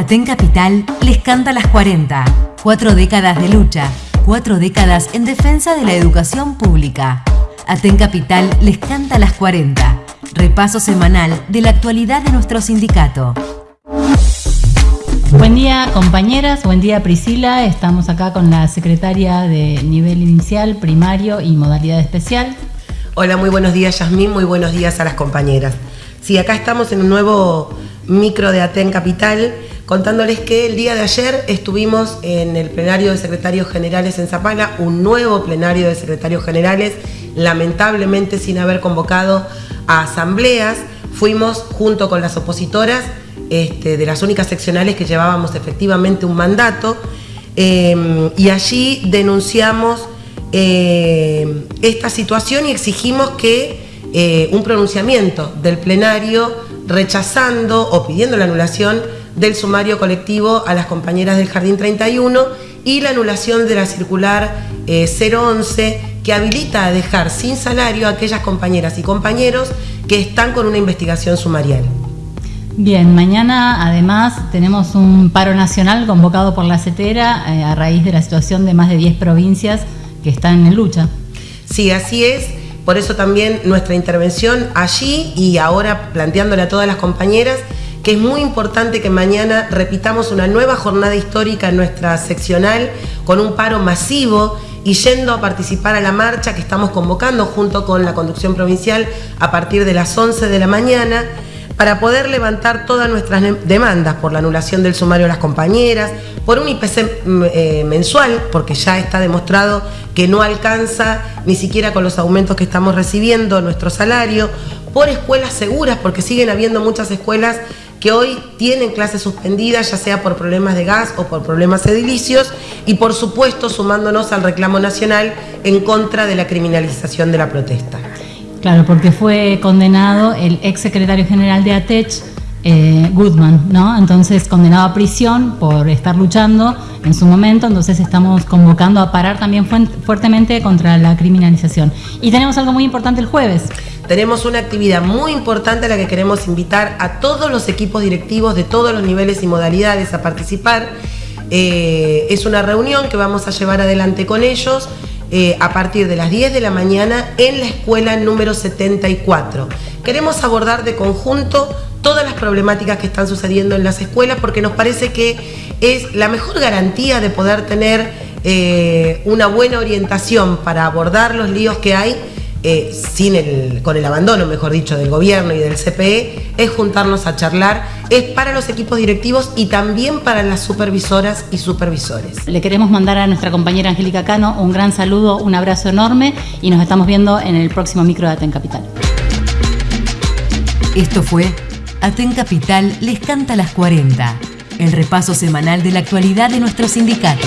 Aten Capital les canta las 40. Cuatro décadas de lucha, cuatro décadas en defensa de la educación pública. Aten Capital les canta las 40. Repaso semanal de la actualidad de nuestro sindicato. Buen día compañeras, buen día Priscila, estamos acá con la secretaria de nivel inicial, primario y modalidad especial. Hola, muy buenos días Yasmín, muy buenos días a las compañeras. Sí, acá estamos en un nuevo micro de Aten Capital contándoles que el día de ayer estuvimos en el plenario de secretarios generales en Zapala, un nuevo plenario de secretarios generales, lamentablemente sin haber convocado a asambleas, fuimos junto con las opositoras este, de las únicas seccionales que llevábamos efectivamente un mandato em, y allí denunciamos eh, esta situación y exigimos que eh, un pronunciamiento del plenario rechazando o pidiendo la anulación del sumario colectivo a las compañeras del Jardín 31 y la anulación de la circular 011 eh, que habilita a dejar sin salario a aquellas compañeras y compañeros que están con una investigación sumarial. Bien, mañana además tenemos un paro nacional convocado por la CETERA eh, a raíz de la situación de más de 10 provincias que están en lucha. Sí, así es. Por eso también nuestra intervención allí y ahora planteándole a todas las compañeras que es muy importante que mañana repitamos una nueva jornada histórica en nuestra seccional con un paro masivo y yendo a participar a la marcha que estamos convocando junto con la conducción provincial a partir de las 11 de la mañana para poder levantar todas nuestras demandas por la anulación del sumario a las compañeras, por un IPC mm, eh, mensual, porque ya está demostrado que no alcanza ni siquiera con los aumentos que estamos recibiendo nuestro salario, por escuelas seguras, porque siguen habiendo muchas escuelas que hoy tienen clases suspendidas, ya sea por problemas de gas o por problemas edilicios, y por supuesto sumándonos al reclamo nacional en contra de la criminalización de la protesta. Claro, porque fue condenado el ex secretario general de ATECH, eh, Goodman, ¿no? Entonces condenado a prisión por estar luchando en su momento, entonces estamos convocando a parar también fuertemente contra la criminalización. Y tenemos algo muy importante el jueves. Tenemos una actividad muy importante a la que queremos invitar a todos los equipos directivos de todos los niveles y modalidades a participar. Eh, es una reunión que vamos a llevar adelante con ellos eh, a partir de las 10 de la mañana en la escuela número 74. Queremos abordar de conjunto todas las problemáticas que están sucediendo en las escuelas porque nos parece que es la mejor garantía de poder tener eh, una buena orientación para abordar los líos que hay eh, sin el, con el abandono, mejor dicho, del gobierno y del CPE, es juntarnos a charlar, es para los equipos directivos y también para las supervisoras y supervisores. Le queremos mandar a nuestra compañera Angélica Cano un gran saludo, un abrazo enorme y nos estamos viendo en el próximo micro de Aten Capital. Esto fue Aten Capital les canta las 40, el repaso semanal de la actualidad de nuestro sindicato.